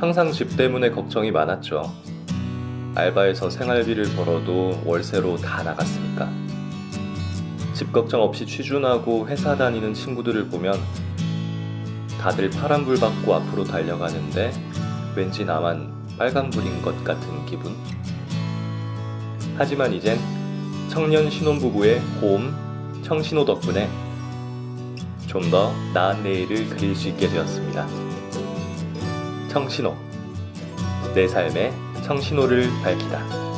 항상 집 때문에 걱정이 많았죠. 알바에서 생활비를 벌어도 월세로 다 나갔으니까. 집 걱정 없이 취준하고 회사 다니는 친구들을 보면 다들 파란불 받고 앞으로 달려가는데 왠지 나만 빨간불인 것 같은 기분? 하지만 이젠 청년 신혼부부의 고음 청신호 덕분에 좀 더 나은 내일을 그릴 수 있게 되었습니다. 청신호 내 삶의 청신호를 밝히다.